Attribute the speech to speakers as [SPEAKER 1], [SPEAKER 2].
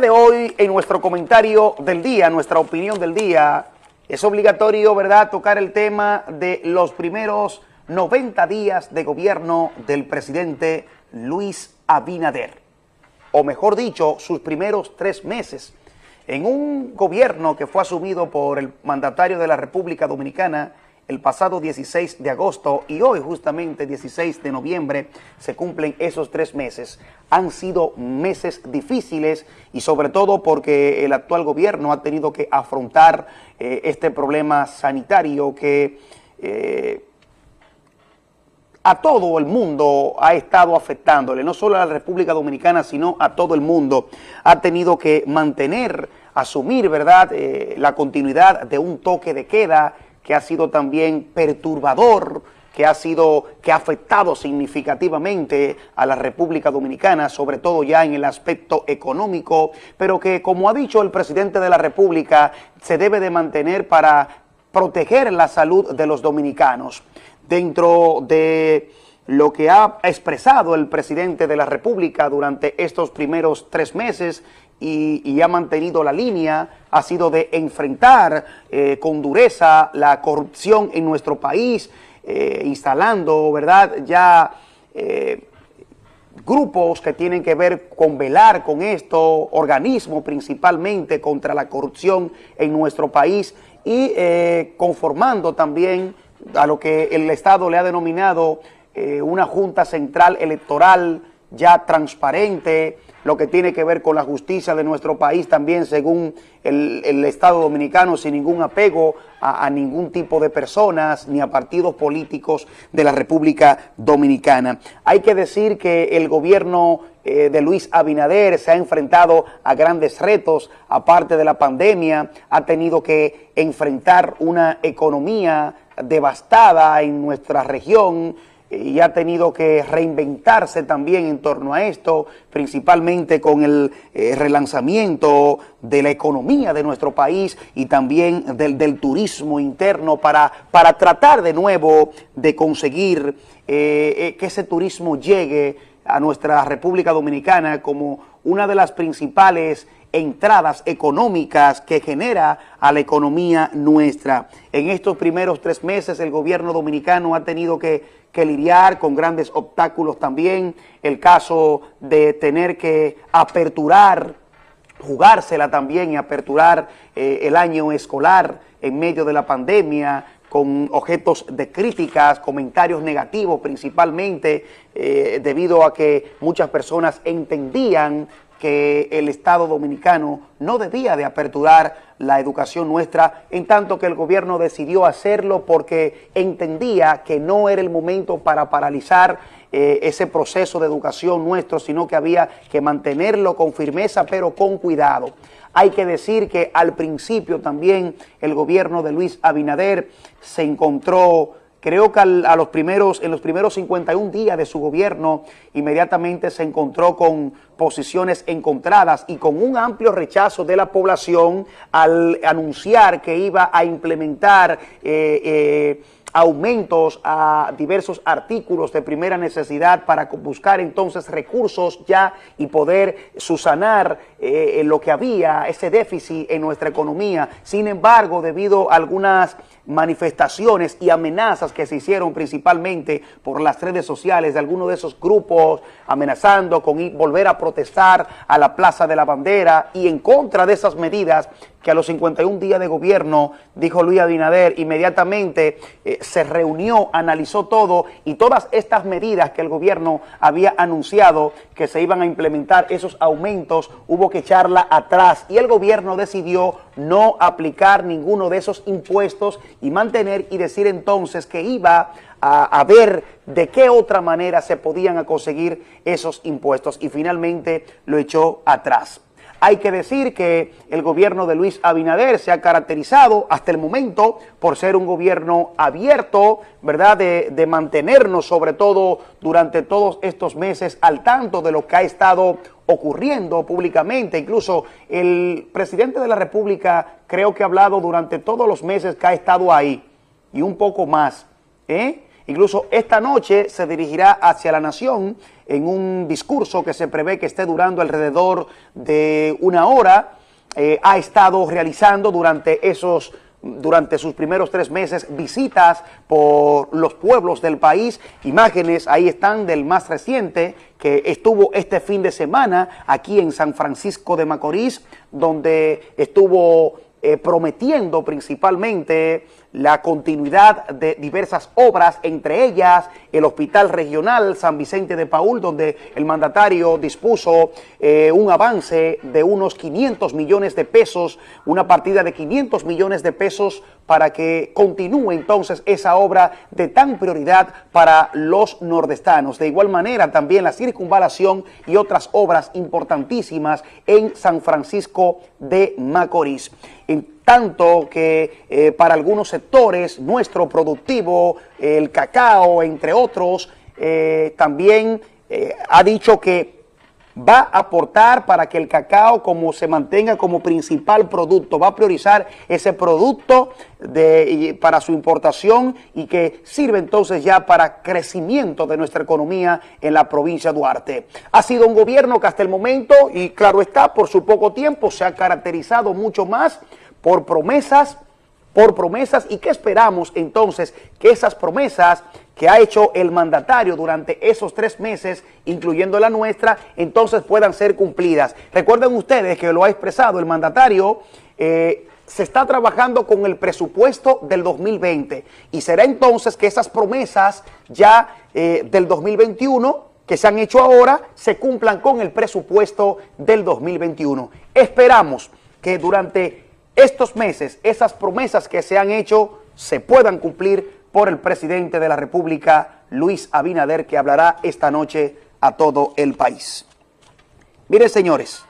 [SPEAKER 1] de hoy, en nuestro comentario del día, nuestra opinión del día, es obligatorio, ¿verdad?, tocar el tema de los primeros 90 días de gobierno del presidente Luis Abinader. O mejor dicho, sus primeros tres meses. En un gobierno que fue asumido por el mandatario de la República Dominicana, el pasado 16 de agosto y hoy justamente 16 de noviembre se cumplen esos tres meses. Han sido meses difíciles y sobre todo porque el actual gobierno ha tenido que afrontar eh, este problema sanitario que eh, a todo el mundo ha estado afectándole, no solo a la República Dominicana, sino a todo el mundo. Ha tenido que mantener, asumir, ¿verdad?, eh, la continuidad de un toque de queda que ha sido también perturbador, que ha sido, que ha afectado significativamente a la República Dominicana, sobre todo ya en el aspecto económico, pero que como ha dicho el presidente de la República, se debe de mantener para proteger la salud de los dominicanos. Dentro de lo que ha expresado el presidente de la República durante estos primeros tres meses y, ha mantenido la línea, ha sido de enfrentar eh, con dureza la corrupción en nuestro país, eh, instalando, ¿verdad?, ya eh, grupos que tienen que ver con velar con esto, organismos principalmente contra la corrupción en nuestro país y conformando también a lo que el Estado le ha denominado una Junta Central Electoral ya transparente, lo que tiene que ver con la justicia de nuestro país también según el, Estado Dominicano sin ningún apego a, ningún tipo de personas ni a partidos políticos de la República Dominicana. Hay que decir que el gobierno eh, de Luis Abinader se ha enfrentado a grandes retos, aparte de la pandemia, ha tenido que enfrentar una economía devastada en nuestra región, y ha tenido que reinventarse también en torno a esto, principalmente con el eh, relanzamiento de la economía de nuestro país y también del, turismo interno para, para tratar de nuevo de conseguir eh, eh, que ese turismo llegue a nuestra República Dominicana como una de las principales entradas económicas que genera a la economía nuestra. En estos primeros tres meses el gobierno dominicano ha tenido que, lidiar con grandes obstáculos también, el caso de tener que aperturar, jugársela también y aperturar eh, el año escolar en medio de la pandemia, con objetos de críticas, comentarios negativos principalmente, eh, debido a que muchas personas entendían que el Estado Dominicano no debía de aperturar la educación nuestra, en tanto que el gobierno decidió hacerlo porque entendía que no era el momento para paralizar eh, ese proceso de educación nuestro, sino que había que mantenerlo con firmeza, pero con cuidado. Hay que decir que al principio también el gobierno de Luis Abinader se encontró Creo que a los primeros, en los primeros 51 días de su gobierno inmediatamente se encontró con posiciones encontradas y con un amplio rechazo de la población al anunciar que iba a implementar eh, eh, aumentos a diversos artículos de primera necesidad para buscar entonces recursos ya y poder susanar eh, lo que había, ese déficit en nuestra economía. Sin embargo, debido a algunas manifestaciones y amenazas que se hicieron principalmente por las redes sociales de algunos de esos grupos amenazando con volver a protestar a la Plaza de la Bandera y en contra de esas medidas que a los 51 días de gobierno, dijo Luis Abinader, inmediatamente eh, se reunió, analizó todo y todas estas medidas que el gobierno había anunciado que se iban a implementar, esos aumentos, hubo que echarla atrás y el gobierno decidió no aplicar ninguno de esos impuestos y mantener y decir entonces que iba a, ver de qué otra manera se podían conseguir esos impuestos y finalmente lo echó atrás. Hay que decir que el gobierno de Luis Abinader se ha caracterizado hasta el momento por ser un gobierno abierto, ¿verdad?, de, de, mantenernos sobre todo durante todos estos meses al tanto de lo que ha estado ocurriendo públicamente. Incluso el presidente de la República creo que ha hablado durante todos los meses que ha estado ahí y un poco más, ¿eh? Incluso esta noche se dirigirá hacia la nación en un discurso que se prevé que esté durando alrededor de una hora. Eh, ha estado realizando durante esos durante sus primeros tres meses visitas por los pueblos del país. Imágenes ahí están del más reciente que estuvo este fin de semana aquí en San Francisco de Macorís, donde estuvo eh, prometiendo principalmente la continuidad de diversas obras, entre ellas el Hospital Regional San Vicente de Paul, donde el mandatario dispuso eh, un avance de unos 500 millones de pesos, una partida de 500 millones de pesos para que continúe entonces esa obra de tan prioridad para los nordestanos. De igual manera también la circunvalación y otras obras importantísimas en San Francisco de Macorís. Tanto que eh, para algunos sectores, nuestro productivo, el cacao, entre otros, eh, también eh, ha dicho que va a aportar para que el cacao como se mantenga como principal producto, va a priorizar ese producto de, para su importación y que sirve entonces ya para crecimiento de nuestra economía en la provincia de Duarte. Ha sido un gobierno que hasta el momento, y claro está, por su poco tiempo, se ha caracterizado mucho más por promesas, por promesas y qué esperamos entonces que esas promesas que ha hecho el mandatario durante esos tres meses, incluyendo la nuestra, entonces puedan ser cumplidas. Recuerden ustedes que lo ha expresado el mandatario, eh, se está trabajando con el presupuesto del 2020 y será entonces que esas promesas ya eh, del 2021 que se han hecho ahora se cumplan con el presupuesto del 2021. Esperamos que durante estos meses esas promesas que se han hecho se puedan cumplir por el presidente de la República, Luis Abinader, que hablará esta noche a todo el país. Miren, señores,